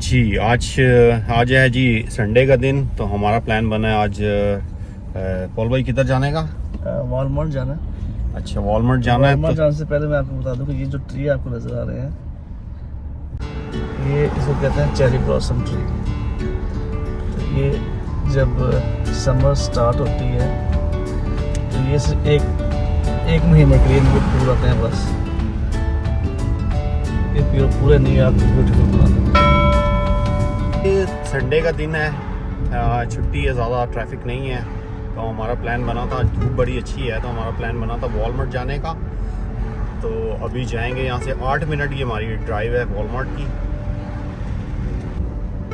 جی آج آج ہے جی سنڈے کا دن تو ہمارا پلان بنا ہے آج پول بھائی کدھر جانے کا؟ والمارٹ جانا ہے۔ اچھا والمارٹ جانا ہے والمارٹ جانے سے پہلے میں آپ کو بتا دوں کہ یہ جو ٹری آپ کو نظر آ رہے ہیں یہ اس کو کہتے ہیں چیری بلاسم ٹری تو یہ جب سمر سٹارٹ ہوتی ہے تو یہ صرف ایک ایک مہینے کے لیے ان پھول آتے ہیں بس۔ یہ پورے نیو یارک بیوٹیفل سنڈے کا دن ہے چھٹی ہے، زیادہ ٹریفک نہیں ہے۔ تو ہمارا پلان بنا تھا، دھوپ بڑی اچھی ہے، تو ہمارا پلان بنا تھا والمارٹ جانے کا۔ تو ابھی جائیں گے یہاں سے آٹھ منٹ کی ہماری ڈرائیو ہے والمارٹ کی۔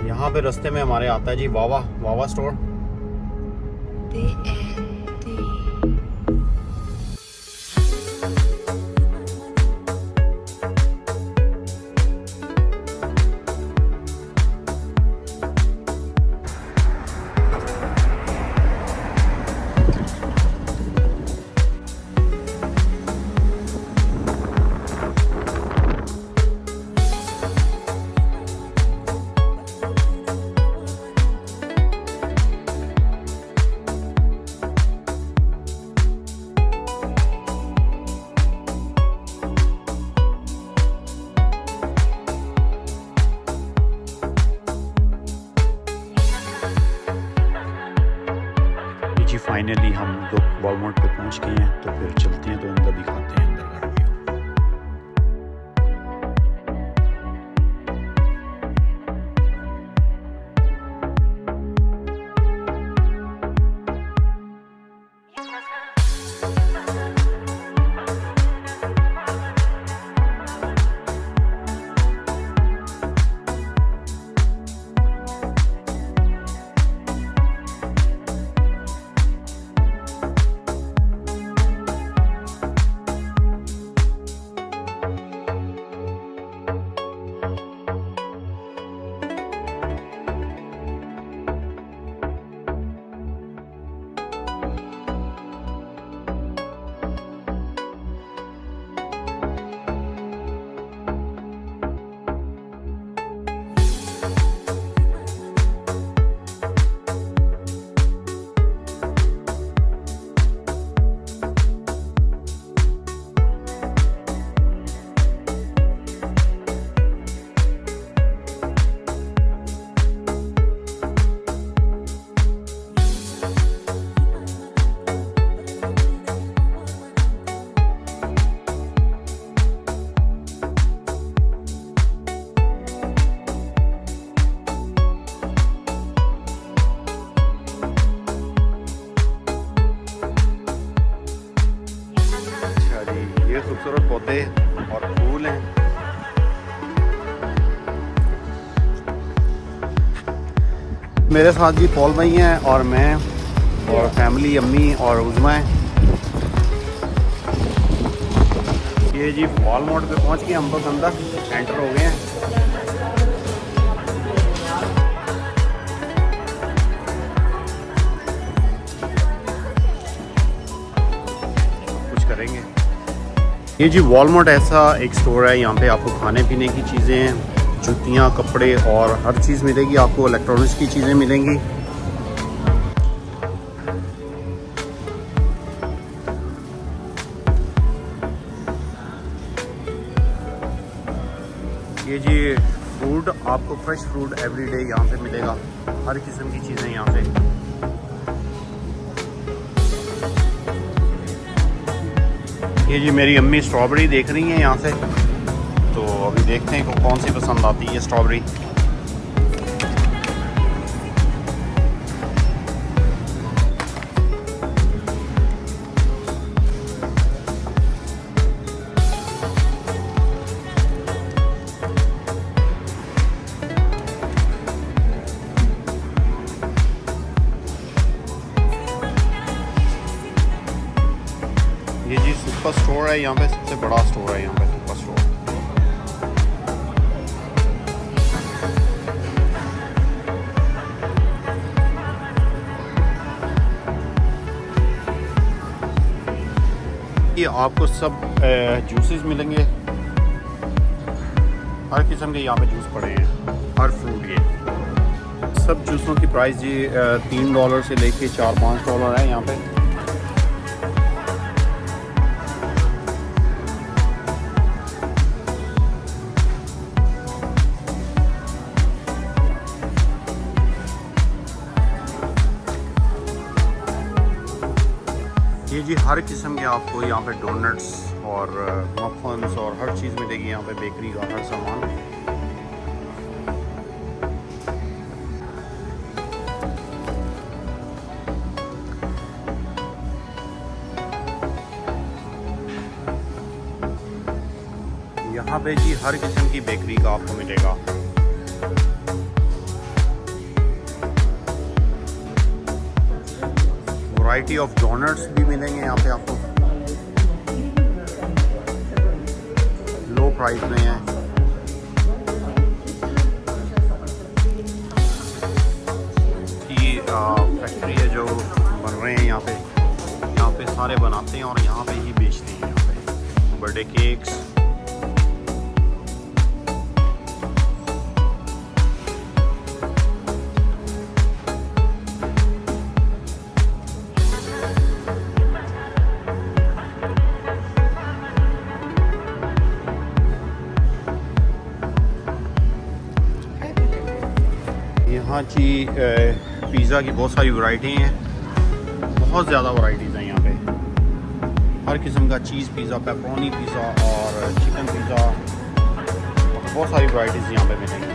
یہاں پہ رستے میں ہمارے آتا ہے جی واوا واوا اسٹور فائنلی ہم لوگ والمارٹ پہ پہنچ گئے ہیں تو پھر چلتے ہیں تو اندر دکھاتے ہیں۔ میرے ساتھ جی پول بھائی ہیں اور میں اور فیملی امی اور عظما ہیں۔ یہ جی وال مارٹ پہ پہنچ گئے، ہم بس اندر انٹر ہو گئے ہیں۔ کچھ کریں گے۔ یہ جی والمارٹ ایسا ایک سٹور ہے، یہاں پہ آپ کو کھانے پینے کی چیزیں ہیں۔ جوتیاں، کپڑے اور ہر چیز ملے گی، آپ کو الیکٹرانکس کی چیزیں ملیں گی۔ یہ جی فروٹ آپ کو فریش فروٹ ایوری ڈے یہاں پہ ملے گا۔ ہر قسم کی چیزیں یہاں پہ یہ جی میری امی اسٹرابری دیکھ رہی ہیں یہاں سے۔ تو ابھی دیکھتے ہیں کہ کون سی پسند آتی ہے اسٹرابری یہ جی سپر اسٹور ہے، یہاں پہ سب سے بڑا اسٹور ہے یہاں پہ۔ آپ کو سب جوسز ملیں گے۔ ہر قسم کے یہاں پہ جوس پڑے ہیں، ہر فروٹ کے۔ سب جوسوں کی پرائز جی تین ڈالر سے لے کے چار پانچ ڈالر ہے یہاں پہ۔ آپ کو یہاں پہ ڈونٹس اور مفنس اور ہر چیز ملے گی یہاں پہ بیکری کا ہر سامان۔ یہاں پہ جی ہر قسم کی بیکری کا آپ کو ملے گا۔ ورائٹی آف ڈونٹس بھی ملیں گے یہاں پہ آپ کو۔ پرائز میں ہیں یہ فیکٹری ہے جو بن رہے ہیں یہاں پہ۔ یہاں پہ سارے بناتے ہیں اور یہاں پہ ہی بیچتے ہیں یہاں پہ۔ برتھ ڈے کیکس یہاں جی پیزا کی بہت ساری ورائٹی ہیں۔ بہت زیادہ ورائٹیز ہیں یہاں پہ۔ ہر قسم کا چیز پیزا پیپرونی پیزا اور چکن پیزا۔ بہت ساری ورائٹیز یہاں پہ ملیں گی۔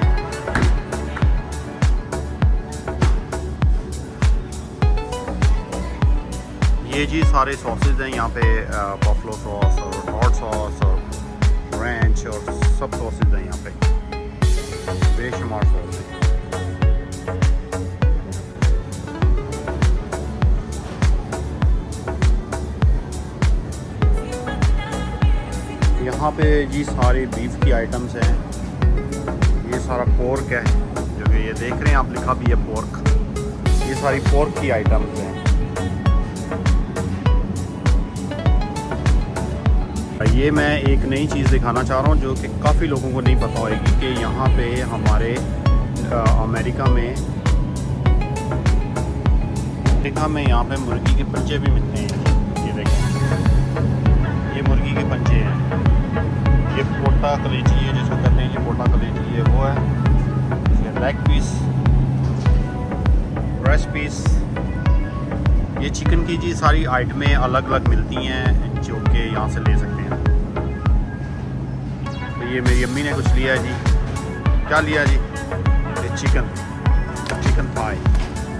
یہ جی سارے ساسز ہیں یہاں پہ بفلو ساس اور ہاٹ ساس اور رینچ اور سب ساسز ہیں یہاں پہ۔ بے شمار ساس ہیں۔ یہاں پہ جی سارے بیف کی آئٹمس ہیں۔ یہ سارا پورک ہے، جو کہ یہ دیکھ رہے ہیں آپ، لکھا بھی ہے پورک یہ ساری پورک کی آئٹمس ہیں۔ یہ میں ایک نئی چیز دکھانا چاہ رہا ہوں، جو کہ کافی لوگوں کو نہیں پتہ ہوئے گی کہ یہاں پہ ہمارے امریکہ میں امریکہ میں یہاں پہ مرغی کے پنجے بھی ملتے ہیں۔ یہ دیکھیں۔ یہ مرغی کے پنجے ہیں۔ یہ پوٹا کلیچی ہے جس کو کہتے ہیں یہ پوٹا کلیچی ہے وہ ہے یہ لیگ پیس بریسٹ پیس یہ چکن کی جی ساری آئٹمیں الگ الگ ملتی ہیں جو کہ یہاں سے لے سکتے ہیں تو یہ میری امی نے کچھ لیا ہے جی کیا لیا جی یہ چکن چکن پائی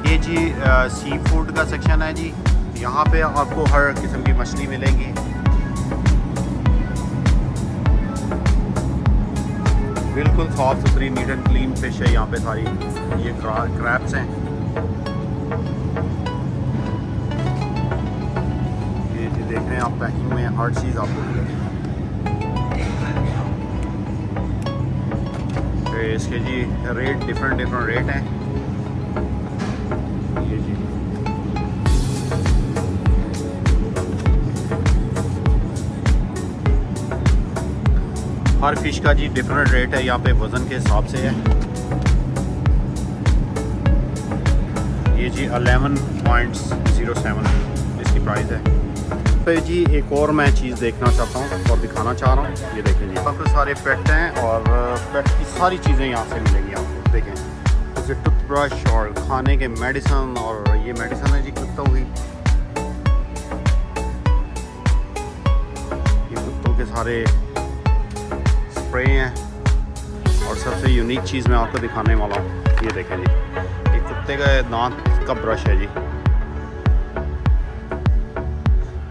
یہ جی سی فوڈ کا سیکشن ہے جی یہاں پہ آپ کو ہر قسم کی مچھلی ملے گی بالکل صاف ستھری نیٹ اینڈ کلین فش ہے یہاں پہ ساری۔ یہ کریپس ہیں۔ یہ جی دیکھ رہے ہیں آپ پیکنگ میں ہر چیز آپ کو اس کے جی ریٹ ڈفرینٹ ڈفرینٹ ریٹ ہیں۔ ہر فش کا جی ڈفرینٹ ریٹ ہے، یہاں پہ وزن کے حساب سے ہے۔ یہ جی الیون پوائنٹس زیرو سیون اس کی پرائز ہے۔ پہ جی ایک اور میں چیز دیکھنا چاہتا ہوں اور دکھانا چاہ رہا ہوں۔ یہ دیکھیں جی۔ کافی سارے پیٹ ہیں اور پیٹ کی ساری چیزیں یہاں سے ملیں گی آپ کو۔ دیکھیں۔ جیسے ٹوتھ برش اور کھانے کے میڈیسن اور یہ میڈیسن ہے جی کتوں کی یہ کتوں کے سارے اسپرے ہیں اور سب سے یونیک چیز میں آپ کو دکھانے والا ہوں، یہ دیکھیں جی۔ یہ کتے کا دانت کا برش ہے جی۔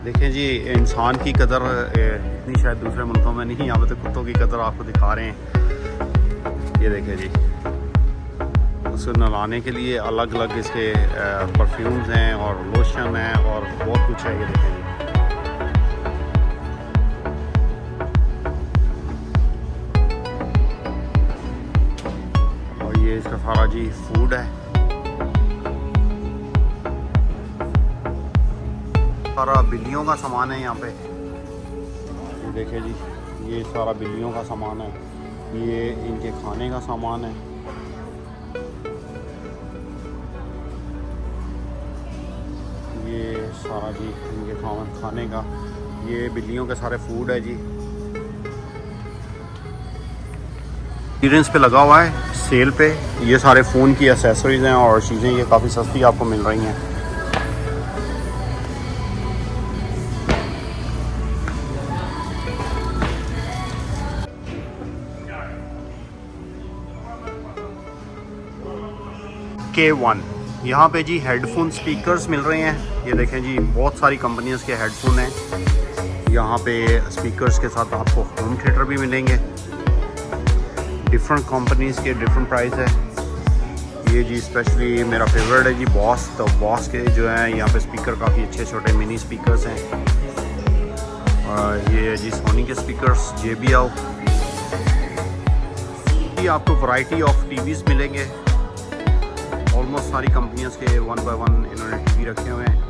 دیکھیں جی انسان کی قدر اتنی شاید دوسرے ملکوں میں نہیں، یہاں پہ تو کتوں کی قدر آپ کو دکھا رہے ہیں۔ یہ دیکھیں جی۔ اس کو نلانے کے لیے الگ الگ اس کے پرفیومز ہیں اور لوشن ہیں اور بہت کچھ ہے، یہ دیکھیں جی۔ ہمارا جی فوڈ ہے۔ سارا بلیوں کا سامان ہے یہاں پہ۔ دیکھیں جی یہ سارا بلیوں کا سامان ہے۔ یہ ان کے کھانے کا سامان ہے۔ یہ سارا جی ان کے کھانے کا۔ یہ بلیوں کے سارے فوڈ ہے جی۔ پہ لگا ہوا ہے۔ سیل پہ، یہ سارے فون کی اسیسریز ہیں اور چیزیں یہ کافی سستی آپ کو مل رہی ہیں۔ کے ون یہاں پہ جی ہیڈ فون سپیکرز مل رہے ہیں۔ یہ دیکھیں جی بہت ساری کمپنیز کے ہیڈ فون ہیں۔ یہاں پہ سپیکرز کے ساتھ آپ کو ہوم تھیٹر بھی ملیں گے۔ ڈفرنٹ کمپنیز کے ڈفرنٹ پرائز ہے یہ جی اسپیشلی میرا فیوریٹ ہے جی باس تو باس کے جو ہیں یہاں پہ اسپیکر کافی اچھے چھوٹے منی اسپیکرز ہیں اور یہ جی سونی کے اسپیکرز جے بی آؤ آپ کو ورائٹی آف ٹی ویز ملیں گے آلموسٹ ساری کمپنیز کے ون بائی ون انہوں نے ٹی وی رکھے ہوئے ہیں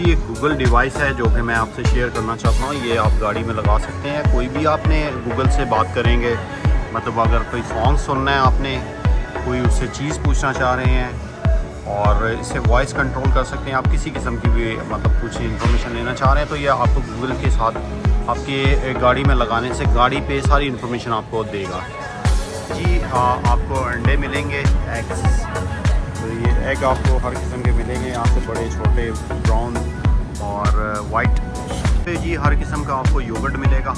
جی ایک گوگل ڈیوائس ہے جو کہ میں آپ سے شیئر کرنا چاہتا ہوں، یہ آپ گاڑی میں لگا سکتے ہیں۔ کوئی بھی آپ نے گوگل سے بات کریں گے مطلب اگر کوئی سانگ سننا ہے آپ نے، کوئی اس سے چیز پوچھنا چاہ رہے ہیں اور اس سے وائس کنٹرول کر سکتے ہیں، آپ کسی قسم کی بھی مطلب کچھ انفارمیشن لینا چاہ رہے ہیں، تو یہ آپ کو گوگل کے ساتھ، آپ کے گاڑی میں لگانے سے گاڑی پہ ساری انفارمیشن آپ کو دے گا۔ جی ہاں آپ کو انڈے ملیں گے ایگس تو یہ ایگ آپ کو ہر قسم کے ملیں گے، یہاں سے بڑے، چھوٹے براؤن اور وائٹ جی ہر قسم کا آپ کو یوگرٹ ملے گا۔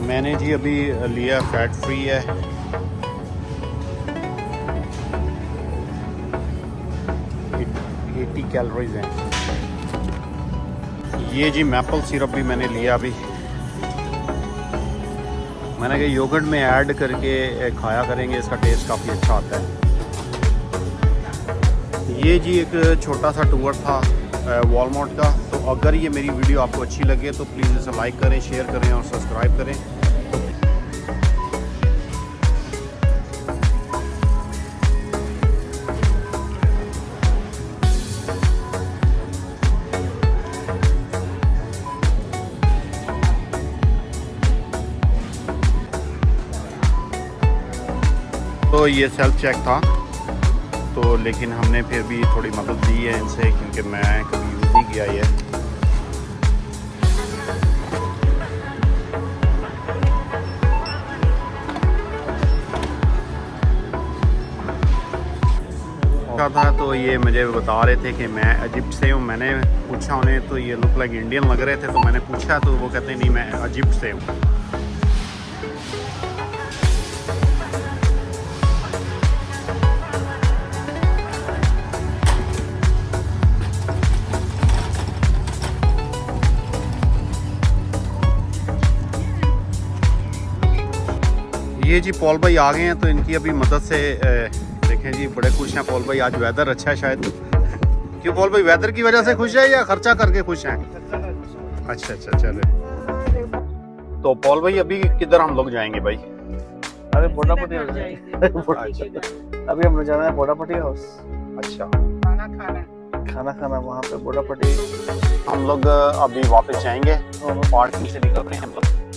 میں نے جی ابھی لیا فیٹ فری ہے۔ ایٹی کیلوریز ہیں۔ یہ جی میپل سیرپ بھی میں نے لیا ابھی۔ میں نے کہا یوگرٹ میں ایڈ کر کے کھایا کریں گے، اس کا ٹیسٹ کافی اچھا آتا ہے۔ یہ جی ایک چھوٹا سا ٹور تھا والمارٹ کا۔ تو اگر یہ میری ویڈیو آپ کو اچھی لگے تو پلیز اسے لائک کریں، شیئر کریں اور سبسکرائب کریں۔ تو یہ سیلف چیک تھا۔ تو لیکن ہم نے پھر بھی تھوڑی مدد دی ہے ان سے کیونکہ میں کبھی یوز نہیں کیا یہ۔ تھا تو یہ مجھے بتا رہے تھے کہ میں ایجپٹ سے ہوں، میں نے پوچھا انہیں تو یہ لک لائک انڈین لگ رہے تھے، تو میں نے پوچھا تو وہ کہتے نہیں، میں ایجپٹ سے ہوں۔ یہ جی پول بھائی آ گئے ہیں تو ان کی ابھی مدد سے دیکھیں جی بڑے خوش ہیں پول بھائی آج ویدر اچھا ہے شاید۔ کیوں پول بھائی ویدر کی وجہ سے خوش ہے یا خرچہ کر کے خوش ہیں؟ اچھا اچھا چلے۔ تو پول بھائی ابھی کدھر ہم لوگ جائیں گے بھائی؟ ابھی بوڈا پٹی ابھی ہم جانا ہے بوڈا پٹی ہاؤس۔ اچھا۔ کھانا کھانا۔ وہاں پہ بوڈا پٹی۔ ہم لوگ ابھی واپس جائیں گے۔ پارکنگ سے نکل رہے ہیں ہم لوگ۔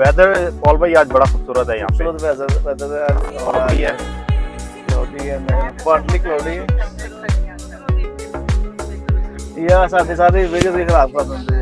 ویدر پول بھائی آج بڑا خوبصورت ہے یہاں پہ خوبصورت ویدر ویدر ہے اور کافی ہے کلاؤڈی ہے پارٹلی کلاؤڈی ہے یہ ساتھ ساتھ ویڈیو بھی خراب کر دیں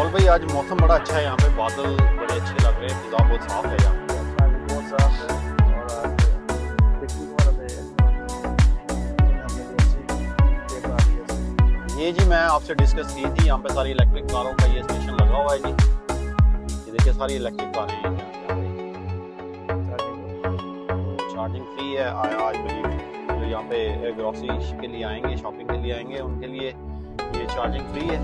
پول بھائی آج موسم بڑا اچھا ہے یہاں پہ بادل بڑے اچھے لگ رہے ہیں فضا بہت صاف ہے یہاں پہ یہ جی میں آپ سے ڈسکس کی تھی یہاں پہ ساری الیکٹرک کاروں کا یہ اسٹیشن لگا ہوا ہے جی یہ دیکھیے ساری الیکٹرک کاریں ہیں چارجنگ فری ہے آیا آج بلیو جو یہاں پہ گروسری کے لیے آئیں گے شاپنگ کے لیے آئیں گے ان کے لیے یہ چارجنگ فری ہے